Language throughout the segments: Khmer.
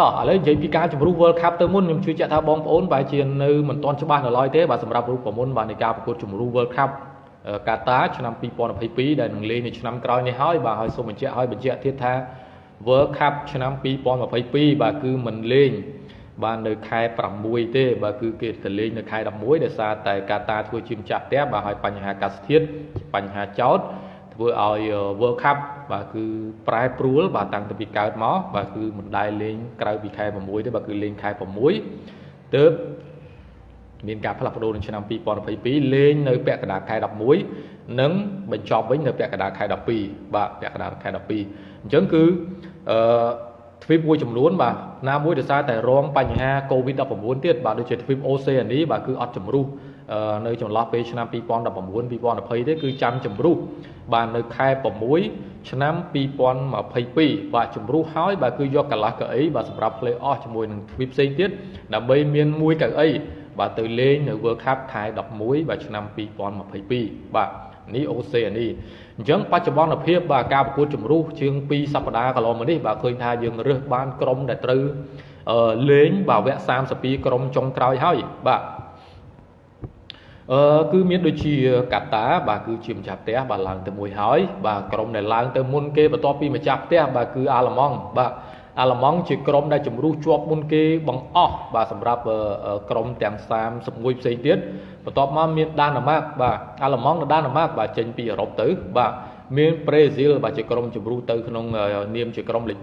តោះឥឡូវនិយាយពីការជំរុះ World Cup ទៅមុនខ្ញុំជឿជាក់ថាបងប្អូនបែរជានៅមិនទាន់ច្បាស់នៅឡើយទេបាទសម្រាប់រូបមន្តបាទនៃការប្រកួតជំរុះ World Cup កាតាឆ្នាំ2022ដែលនឹងលេងនៅឆ្នាំក្រោយនេះហើយបាទហើយសូមបញ្ជាក់ឲ្យបញ្ជាក់ទៀតថា World Cup ឆ្នាំ2022បាទគឺមិនលេងបាននៅខែ6ទេបាទគឺគេទៅលេងនៅខែ11ដោយសារតែកាតាធ្វើជាម្ចាស់ផ្ទះបាទហើយបញ្ហាអាកាសធាតុបញ្ហាចោតធ្វើឲ្យ World Cup បាទគឺប្រែប្រួលបាទតាំងពីកើតមកបាទគឺមិនដែលលេងក្រៅពីខែ6ទេបាទគឺលេងខែ6ទើបមានការផ្លាស់ប្ដូរនៅឆ្នាំ2022លេងនៅពាក់កណ្ដាលខែ11និងបញ្ចប់វិញនៅពាក់កណ្ដាលខែ12បាទពាក់កណ្ដាលខែ12អញ្ចឹងគឺអឺទ្វីបមួយចំនួនបាទណាមួយដោយសារតែរងបញ្ហា COVID-19 ទៀតបាទដូចជាទ្វីបអូសេអានីបាទគឺអត់ជំរុះនៅចន្លោះពេលឆ្នាំ2019 2020ទេគឺចាំជំរុះបាទនៅខែ6 ឆ្នាំ2022បាទជំរុះហើយបាទគឺយកកន្លះកៅអីបាទសម្រាប់ play off ជាមួយនឹងទ្វីបផ្សេងទៀតដើម្បីមានមួយកៅអីបាទទៅលេងនៅ World Cup ខែ11បាទឆ្នាំ2022បាទនេះអូសេអានីអញ្ចឹងបច្ចុប្បន្នភាពបាទការប្រកួតជំរុះជាង2សប្តាហ៍កន្លងមកនេះបាទឃើញថាយើងរើសបានក្រុមដែលត្រូវលេងបាទវគ្គ32ក្រុមចុងក្រោយហើយបាទ អឺគឺមានដូចជាកាតាបាទគឺជាម្ចាស់ផ្ទះបាទឡើងទៅមួយហើយបាទក្រុមដែលឡើងទៅមុនគេបន្ទាប់ពីម្ចាស់ផ្ទះបាទគឺអាល្លឺម៉ង់បាទអាល្លឺម៉ង់ជាក្រុមដែលជំរុះជាប់មុនគេបង្អស់បាទសម្រាប់ក្រុមទាំង31ផ្សេងទៀតបន្ទាប់មកមានដាណាម៉ាកបាទអាល្លឺម៉ង់និងដាណាម៉ាកបាទចេញពីអឺរ៉ុបទៅបាទមានប្រេស៊ីលបាទជាក្រុមជំរុះទៅក្នុងនាមជាក្រុមលេខ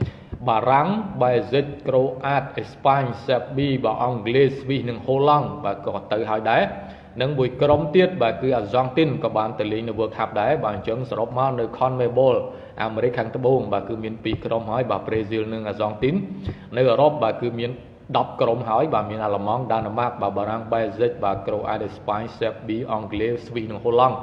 3បារាំងបែហ្សិកក្រូអាតអេស្ប៉ាញសេបប៊ីបាទអង់គ្លេសស្វីសនិងហូឡង់បាទក៏ទៅហើយដែរ និងមួយក្រុមទៀតបាទគឺអាហ្សង់ទីនក៏បានទៅលេងនៅ World Cup ដែរបាទអញ្ចឹងសរុបមកនៅ CONMEBOL អាមេរិកខាងត្បូងបាទគឺមាន2ក្រុមហើយបាទប្រេស៊ីលនិងអាហ្សង់ទីននៅអឺរ៉ុបបាទគឺមាន10ក្រុមហើយបាទមានអាល្លឺម៉ង់ដាណឺម៉ាកបាទបារាំងបែហ្សិកបាទក្រូអាដេស្ប៉ាញសេបប៊ីអង់គ្លេសស្វីសនិងហូឡង់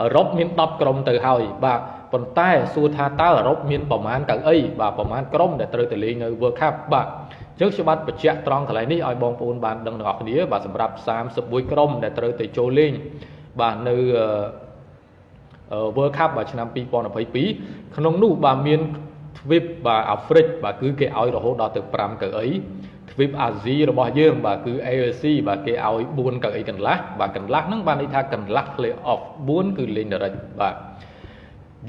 អឺរ៉ុបមាន10ក្រុមទៅហើយបាទប៉ុន្តែសួរថាតើអឺរ៉ុបមានប្រមាណកៅអីបាទប្រមាណក្រុមដែលត្រូវទៅលេងនៅ World Cup បាទអញ្ចឹងខ្ញុំបាទបញ្ជាក់ត្រង់កន្លែងនេះឲ្យបងប្អូនបានដឹងទាំងអស់គ្នាបាទសម្រាប់31ក្រុមដែលត្រូវទៅចូលលេងបាទនៅ World Cup បាទឆ្នាំ2022ក្នុងនោះបាទមានទ្វីបបាទអាហ្វ្រិកបាទគឺគេឲ្យរហូតដល់ទៅ5កៅអីទ្វីបអាស៊ីរបស់យើងបាទគឺ AFC បាទគេឲ្យ4កៅអីកន្លះបាទកន្លះហ្នឹងបានន័យថាកន្លះ play off 4គឺលេង direct បាទ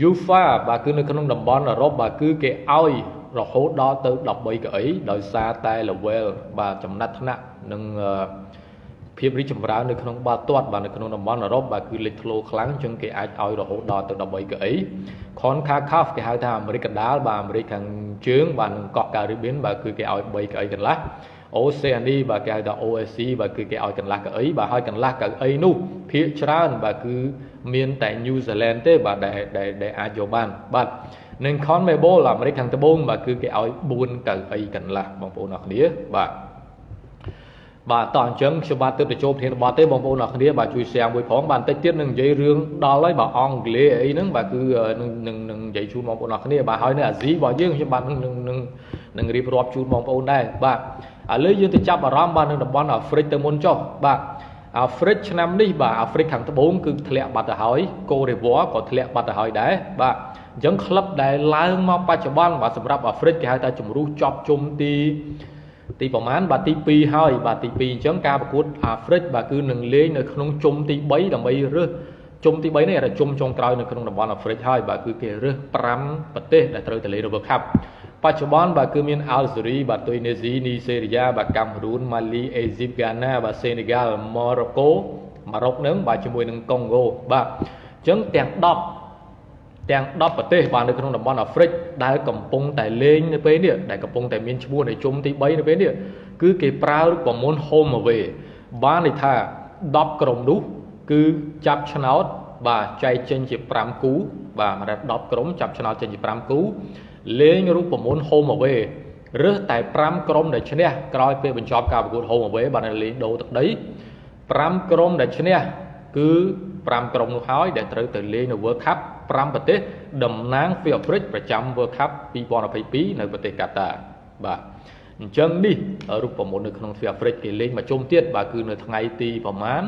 UEFA បាទគឺនៅក្នុងតំបន់អឺរ៉ុបបាទគឺគេឲ្យ រហូតដល់ទៅ13កៅអីដោយសារតែ level បាទចំណាត់ថ្នាក់និងភាពរីកចម្រើននៅក្នុងបាល់ទាត់បាទនៅក្នុងតំបន់អឺរ៉ុបបាទគឺលេចធ្លោខ្លាំងជាងគេអាចឲ្យរហូតដល់ទៅ13កៅអី CONCACAF គេហៅថាអាមេរិកកណ្ដាលបាទអាមេរិកខាងជើងបាទនិងកោះការីបៀនបាទគឺគេឲ្យ3កៅអីកន្លះអូសេអានីបាទគេហៅថា OSC បាទគឺគេឲ្យកន្លះកៅអីបាទហើយកន្លះកៅអីនោះភាគច្រើនបាទគឺមានតែ New Zealand ទេបាទដែលដែលអាចយកបានបាទ និង CONMEBOL អាមេរិកខាងត្បូងបាទគឺគេឲ្យ4កៅអីកន្លះបងប្អូនអរគ្នាបាទបាទតោះអញ្ចឹងខ្ញុំបាទទើបទៅចូលប្រធានបទទេបងប្អូនអរគ្នាបាទជួយ share មួយផងបាទបន្តិចទៀតនឹងនិយាយរឿងដល់ហើយបាទអង់គ្លេសអីហ្នឹងបាទគឺនឹងនឹងនឹងនិយាយជូនបងប្អូនអរគ្នាបាទហើយនៅអាស៊ីរបស់យើងខ្ញុំបាទនឹងនឹងនឹងរៀបរាប់ជូនបងប្អូនដែរបាទឥឡូវយើងទៅចាប់អារម្មណ៍បាទនៅតំបន់អាហ្វ្រិកទៅមុនចុះបាទ អាហ្វ្រិកឆ្នាំនេះបាទអាហ្វ្រិកខាងត្បូងគឺធ្លាក់បាត់ទៅហើយកូរ៉េវ៉ាក៏ធ្លាក់បាត់ទៅហើយដែរបាទអញ្ចឹងក្លឹបដែលឡើងមកបច្ចុប្បន្នបាទសម្រាប់អាហ្វ្រិកគេហៅថាជំរុះចប់ជុំទីទីប្រមាណបាទទី2ហើយបាទទី2អញ្ចឹងការប្រកួតអាហ្វ្រិកបាទគឺនឹងលេងនៅក្នុងជុំទី3ដើម្បីរើសជុំទី3នេះអាជុំចុងក្រោយនៅក្នុងតំបន់អាហ្វ្រិកហើយបាទគឺគេរើស5ប្រទេសដែលត្រូវទៅលេង World Cup បច្ចុប្បន្នបាទគឺមានអាល់ហ្សេរីបាទទុយនេស៊ីនីសេរីយ៉ាបាទកាមេរូនម៉ាលីអេស៊ីបហ្គាណាបាទសេនេហ្គាល់ម៉ូរ៉ូកូម៉ារ៉ុកនឹងបាទជាមួយនឹងកុងហ្គោបាទអញ្ចឹងទាំង10ទាំង10ប្រទេសបាទនៅក្នុងតំបន់អាហ្វ្រិកដែលកំពុងតែលេងនៅពេលនេះដែលកំពុងតែមានឈ្មោះនៅជុំទី3នៅពេលនេះគឺគេប្រើរូបមន្ត home away បានន័យថា10ក្រុមនោះគឺចាប់ឆ្នោតបាទចែកចេញជា5គូបាទមក10ក្រុមចាប់ឆ្នោតចេញជា5គូលេងរូបមន្ត home away រើសតែ5ក្រុមដែលឈ្នះក្រោយពេលបញ្ចប់ការប្រកួត home away បានលេងដូរទឹកដី5ក្រុមដែលឈ្នះគឺ5ក្រុមនោះហើយដែលត្រូវទៅលេងនៅ World Cup 5ប្រទេសតំណាងពីអាហ្វ្រិកប្រចាំ World Cup 2022នៅប្រទេសកាតាបាទអញ្ចឹងនេះរូបមន្តនៅក្នុងទ្វីបអាហ្វ្រិកគេលេងមកជុំទៀតបាទគឺនៅថ្ងៃទីប្រហែល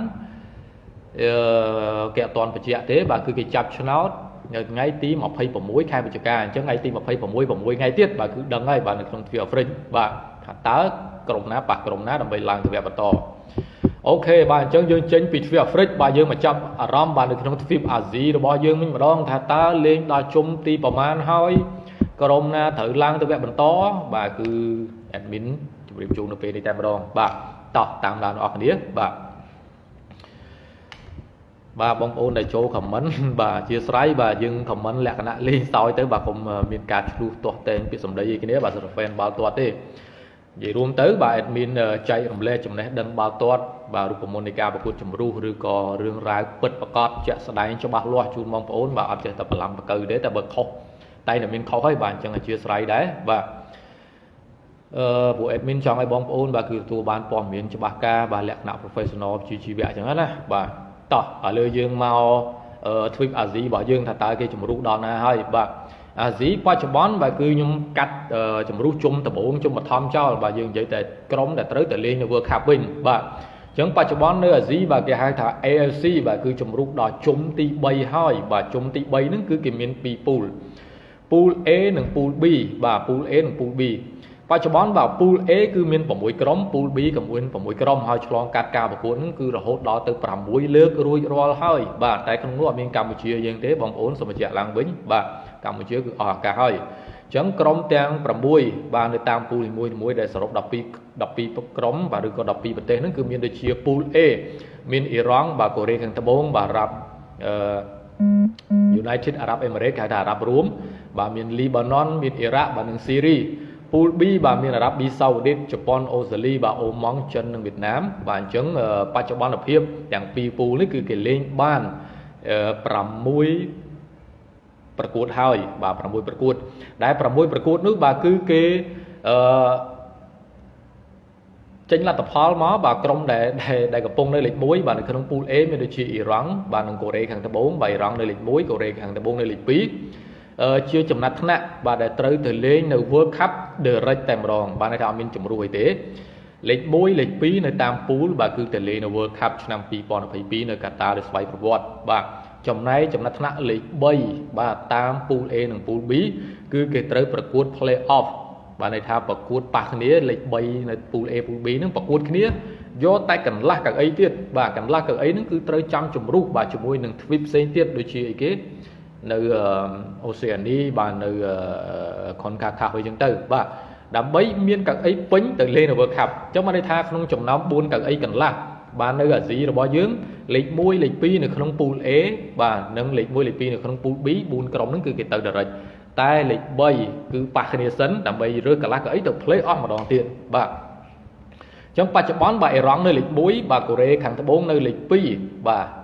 អឺគេអត់ទាន់បញ្ជាក់ទេបាទគឺគេចាប់ឆ្នោត នៅថ្ងៃទី26ខែវិច្ឆិកាអញ្ចឹងថ្ងៃទី26 6ថ្ងៃទៀតបាទគឺដឹងហើយបាទនៅក្នុងទ្វីបអាហ្វ្រិកបាទថាតើក្រុមណាប៉ះក្រុមណាដើម្បីឡើងទៅវគ្គបន្តអូខេបាទអញ្ចឹងយើងចេញពីទ្វីបអាហ្វ្រិកបាទយើងមកចាប់អារម្មណ៍បាទនៅក្នុងទ្វីបអាស៊ីរបស់យើងវិញម្ដងថាតើលេងដល់ជុំទីប្រមាណហើយក្រុមណាត្រូវឡើងទៅវគ្គបន្តបាទគឺ admin ជម្រាបជូននៅពេលនេះតែម្ដងបាទតោះតាមដានអរគ្នាបាទ បាទបងប្អូនដែលចូលខមមិនបាទអធិស្ឋានបាទយើងខមមិនលក្ខណៈលេងសើចទៅបាទកុំមានការឆ្លោះទាស់តែងពាក្យសម្ដីអីគ្នាបាទសម្រាប់ fan បាល់ទាត់ទេនិយាយរួមទៅបាទ admin ចែករំលែកចំណេះដឹងបាល់ទាត់បាទរូបមន្តនៃការប្រកួតជំរុះឬក៏រឿងរ៉ាវពិតប្រកបជាក់ស្ដែងច្បាស់លាស់ជូនបងប្អូនបាទអត់ចេះតែបន្លំបកើទេតែបើខុសតែតែមានខុសហើយបាទអញ្ចឹងអធិស្ឋានដែរបាទអឺពួក admin ចង់ឲ្យបងប្អូនបាទគឺទទួលបានព័ត៌មានច្បាស់ការបាទលក្ខណៈ professional ជាជីវៈអញ្ចឹងណាបាទ តោះឥឡូវយើងមកទ្វីបអាស៊ីរបស់យើងថាតើគេជំរុះដល់ណាហើយបាទអាស៊ីបច្ចុប្បន្នបាទគឺខ្ញុំកាត់ជំរុះជុំដំបូងជុំបឋមចោលបាទយើងនិយាយតែក្រុមដែលត្រូវតែលេងនៅ World Cup វិញបាទអញ្ចឹងបច្ចុប្បន្ននៅអាស៊ីបាទគេហៅថា AFC បាទគឺជំរុះដល់ជុំទី3ហើយបាទជុំទី3ហ្នឹងគឺគេមាន2ពូលពូល A និងពូល B បាទពូល A និងពូល B បច្ចុប្បន្នបាទ pool A គឺមាន6ក្រុម pool B ក៏មាន6ក្រុមហើយឆ្លងកាត់ការប្រកួតហ្នឹងគឺរហូតដល់ទៅ6លើករួចរាល់ហើយបាទតែក្នុងនោះអត់មានកម្ពុជាយើងទេបងប្អូនសូមបញ្ជាក់ឡើងវិញបាទកម្ពុជាគឺអស់ឱកាសហើយអញ្ចឹងក្រុមទាំង6បាទនៅតាមពូលនីមួយៗដែលសរុប12 12ក្រុមបាទឬក៏12ប្រទេសហ្នឹងគឺមានដូចជាពូល A មានអ៊ីរ៉ង់បាទកូរ៉េខាងត្បូងបាទរ៉ាប់អឺ United Arab Emirates គេហៅថាអារ៉ាប់រួមបាទមាន Lebanon មានអ៊ីរ៉ាក់បាទនិងស៊ីរី ពូល B បាទមានអារ៉ាប់ប៊ីសាអូឌីតជប៉ុនអូស្ត្រាលីបាទអូម៉ង់ចិននិងវៀតណាមបាទអញ្ចឹងបច្ចុប្បន្នភាពទាំងពីរពូលនេះគឺគេលេងបាន6ប្រកួតហើយបាទ6ប្រកួត ដែល6ប្រកួតនោះបាទគឺគេអឺចេញលទ្ធផលមកបាទក្រុមដែលដែលកំពុងនៅលេខ1បាទនៅក្នុងពូល A មានដូចជាអ៊ីរ៉ង់បាទនិងកូរ៉េខាងត្បូងបាទអ៊ីរ៉ង់នៅលេខ1កូរ៉េខាងត្បូងនៅលេខ2 ជាចំណាត់ថ្នាក់បាទដែលត្រូវទៅលេងនៅ World Cup Direct តែម្ដងបាទន័យថាអត់មានជំរួយទេលេខ1លេខ2នៅតាមពូលបាទគឺទៅលេងនៅ World Cup ឆ្នាំ2022នៅកាតាដោយស្វ័យប្រវត្តិបាទចំណែកចំណាត់ថ្នាក់លេខ3បាទតាមពូល A និងពូល B គឺគេត្រូវប្រកួត Play Off បាទន័យថាប្រកួតប៉ះគ្នាលេខ3នៅពូល A ពូល B ហ្នឹងប្រកួតគ្នាយកតែកន្លះកៅអីទៀតបាទកន្លះកៅអីហ្នឹងគឺត្រូវចាំជំរុះបាទជាមួយនឹងទ្វីបផ្សេងទៀតដូចជាអីគេ នៅអូសេអានីបាទនៅខុនកាខាស់វិញចឹងទៅបាទដើម្បីមានកៅអីពេញទៅលេងនៅ World Cup អញ្ចឹងបានន័យថាក្នុងចំណោម4កៅអីកន្លះបាទនៅអាស៊ីរបស់យើងលេខ1លេខ2នៅក្នុង pool A បាទនិងលេខ1លេខ2នៅក្នុង pool B 4ក្រុមហ្នឹងគឺគេទៅ direct តែលេខ3គឺប៉ះគ្នាសិនដើម្បីរើសកន្លះកៅអីទៅ play off ម្ដងទៀតបាទអញ្ចឹងបច្ចុប្បន្នបាទអ៊ីរ៉ង់នៅលេខ1បាទកូរ៉េខាងត្បូងនៅលេខ2បាទអឺ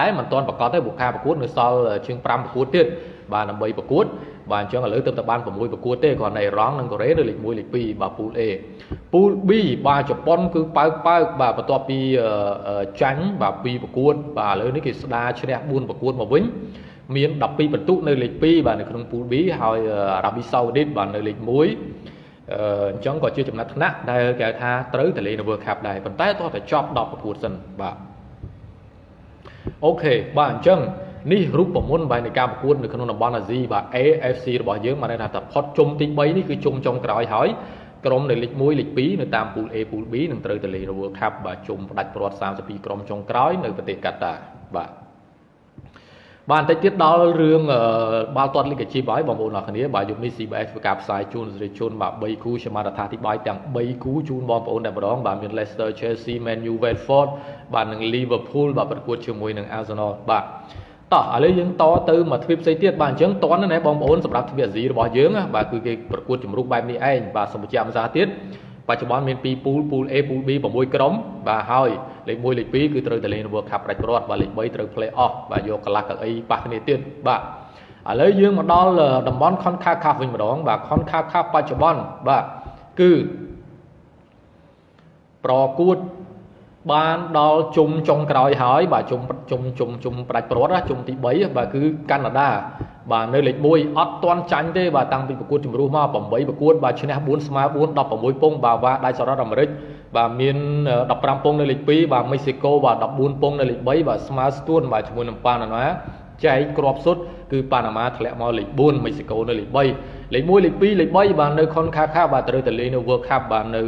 តែមិនទាន់ប្រកាសទេបុគ្គលប្រកួតនៅសល់ជាង5ប្រកួតទៀតបាទដើម្បីប្រកួតបាទអញ្ចឹងឥឡូវទៅតែបាន6ប្រកួតទេគ្រាន់តែអ៊ីរ៉ង់និងកូរ៉េនៅលេខ1លេខ2បាទពូល A ពូល B បាទជប៉ុនគឺប៉ើកប៉ើកបាទបន្ទាប់ពីចាញ់បាទ2ប្រកួត បាទឥឡូវនេះគេស្ដារឈ្នះ4ប្រកួតមកវិញមាន12បន្ទុកនៅលេខ2បាទនៅក្នុងពូល B ហើយអារ៉ាប៊ីសាអូឌីតបាទនៅលេខ1អឺអញ្ចឹងក៏ជាចំណាត់ថ្នាក់ដែលគេថាត្រូវទៅលេងនៅ World Cup ដែរប៉ុន្តែតោះតែចប់10ប្រកួតសិនបាទ អូខេបាទអញ្ចឹងនេះរូបមន្តបែបនៃការប្រកួតនៅក្នុងតំបន់អាស៊ីបាទ AFC របស់យើងបានន័យថាតែផុតជុំទី3នេះគឺជុំចុងក្រោយហើយក្រុមនៅលេខ1លេខ2នៅតាមពូល A ពូល B នឹងត្រូវទៅលេង World Cup បាទជុំផ្ដាច់ព្រាត់32ក្រុមចុងក្រោយនៅប្រទេសកាតាបាទ បាទបន្តិចទៀតដល់រឿងបាល់ទាត់លីកាជីបហើយបងប្អូនអរគ្នាបាទយប់នេះ CBS ធ្វើការផ្សាយជូនសេរីជនបាទ3គូខ្ញុំបានអត្ថាធិប្បាយទាំង3គូជូនបងប្អូនតែម្ដងបាទមាន Leicester Chelsea Man U Watford បាទនិង Liverpool បាទប្រកួតជាមួយនឹង Arsenal បាទតោះឥឡូវយើងតទៅមកទ្វីបផ្សេងទៀតបាទអញ្ចឹងតន់ណាបងប្អូនសម្រាប់ទ្វីបអាស៊ីរបស់យើងបាទគឺគេប្រកួតជំរុះបែបនេះឯងបាទសូមបញ្ជាក់ម្សិលទៀត បច្ចុប្បន្នមាន2ពូលពូល A ពូល B 6ក្រុមបាទហើយលេខ1លេខ2គឺត្រូវតែលេង World Cup ផ្ដាច់ព្រាត់បាទលេខ3ត្រូវ play off បាទយកកន្លះកៅអីប៉ះគ្នាទៀតបាទឥឡូវយើងមកដល់តំបន់ CONCACAF វិញម្ដងបាទ CONCACAF បច្ចុប្បន្នបាទគឺប្រកួតបានដល់ជុំចុងក្រោយហើយបាទជុំជុំជុំជុំប្រាច់ព្រាត់ជុំទី3បាទគឺកាណាដា បាទនៅលេខ1អត់ទាន់ចាញ់ទេបាទតាំងពីប្រកួតជំរុះមក8ប្រកួតបាទឈ្នះ4ស្មើ4 16ពងបាទវ៉ាដៃសហរដ្ឋអាមេរិកបាទមាន15ពងនៅលេខ2បាទមេស៊ីកូបាទ14ពងនៅលេខ3បាទស្មើស្ទួនបាទជាមួយនឹងប៉ាណាណាចែកគ្រាប់សុទ្ធគឺប៉ាណាម៉ាធ្លាក់មកលេខ4មិចស៊ីកូនៅលេខ3លេខ1លេខ2លេខ3បាទនៅខុនខាខាបាទត្រូវតែលេងនៅ World Cup បាទនៅ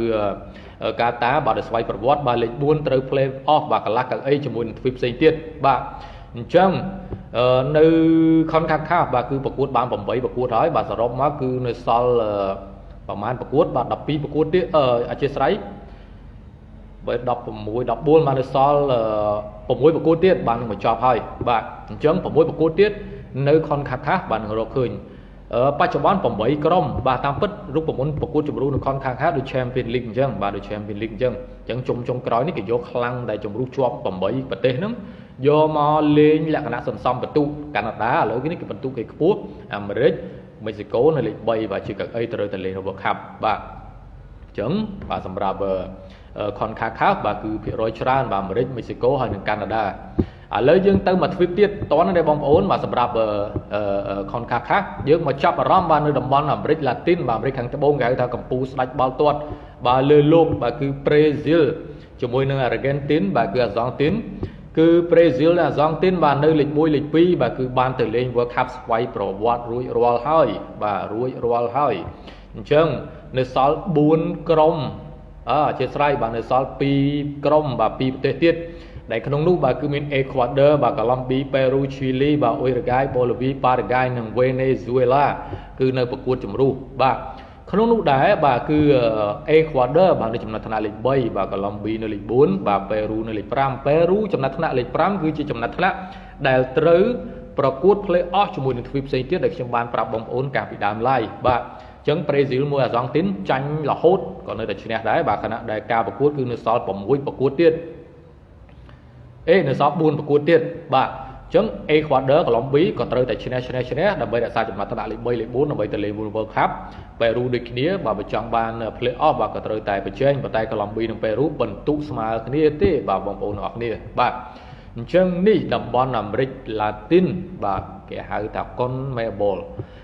កាតាបាទដោយស្វ័យប្រវត្តិបាទលេខ4ត្រូវ play off បាទកន្លះកៅអីជាមួយនឹងទ្វីបផ្សេងទៀតបាទ អញ្ចឹងនៅខុនខាខាបាទគឺប្រកួតបាន8ប្រកួតហើយបាទសរុបមកគឺនៅសល់ប្រហែលប្រកួតបាទ12ប្រកួតទៀតអធិស្ឋានបើ16 14បាននៅសល់6ប្រកួតទៀតបាននឹងបញ្ចប់ហើយបាទអញ្ចឹង6ប្រកួតទៀតនៅខុនខាខាបាននឹងរកឃើញបច្ចុប្បន្ន8ក្រុមបាទតាមពិតរូបមន្តប្រកួតជម្រុះនៅខនខាងខាដូច Champion League អញ្ចឹងបាទដូច Champion League អញ្ចឹងអញ្ចឹងជុំចុងក្រោយនេះគេយកខ្លាំងដែលជម្រុះជាប់8ប្រទេសហ្នឹង យកមកលេងលក្ខណៈសន្សំបន្ទុកកាណាដាឥឡូវនេះគេបន្ទុកគេខ្ពស់អាមេរិកមេស៊ីកូនៅលេខ3បាទជាកៅអីត្រូវតែលេង World Cup បាទអញ្ចឹងបាទសម្រាប់ខនខាខាបាទគឺភាគរយច្រើនបាទអាមេរិកមេស៊ីកូហើយនិងកាណាដាឥឡូវយើងទៅមកទ្វីបទៀតតនទេបងប្អូនបាទសម្រាប់ខុនខាខាយើងមកចាប់អារម្មណ៍បាទនៅតំបន់អាមេរិកឡាទីនបាទអាមេរិកខាងត្បូងគេហៅថាកម្ពុជាស្ដាច់បាល់ទាត់បាទលើលោកបាទគឺប្រេស៊ីលជាមួយនឹងអារ៉ាហ្គេនទីនបាទគឺអាសង់ទីន គឺប្រេស៊ីលនិងអាសង់ទីនបាទនៅលេខ1លេខ2បាទគឺបានទៅលេង World Cup ស្វ័យប្រវត្តិរួចរាល់ហើយបាទរួចរាល់ហើយអញ្ចឹងនៅសល់4ក្រុមអើអធិស្ឋានបាទនៅសល់2ក្រុមបាទ2ប្រទេសទៀតដែលក្នុងនោះបាទគឺមាន Ecuador បាទ Colombia Peru Chile បាទ Uruguay Bolivia Paraguay និង Venezuela គឺនៅប្រកួតជំរុះបាទ ក្នុងនោះដែរបាទគឺ Ecuador បាទនៅចំណាត់ថ្នាក់លេខ3បាទ Colombia នៅលេខ4បាទ Peru នៅលេខ5 Peru ចំណាត់ថ្នាក់លេខ5គឺជាចំណាត់ថ្នាក់ដែលត្រូវប្រកួត play off ជាមួយនឹងទ្វីបផ្សេងទៀតដែលខ្ញុំបានប្រាប់បងប្អូនកាលពីដើម live បាទចឹងប្រេស៊ីលមួយអាសង់ទីនចាញ់រហូតក៏នៅតែឈ្នះដែរបាទខណៈដែលការប្រកួតគឺនៅសល់6ប្រកួតទៀតអេនៅសល់4ប្រកួតទៀតបាទអញ្ចឹង Ecuador Colombia ក៏ត្រូវតែឈ្នះឈ្នះឈ្នះដើម្បីរក្សាចំណាត់ថ្នាក់លេខ3លេខ4ដើម្បីទៅលេង World Cup Peru ដូចគ្នាបាទបើចង់បាន play off បាទក៏ត្រូវតែប្រជែងប៉ុន្តែ Colombia និង Peru បន្ទុកស្មើគ្នាទេបាទបងប្អូនទាំងអស់គ្នាបាទអញ្ចឹងនេះតំបន់អាមេរិកឡាទីនបាទគេហៅថា CONMEBOL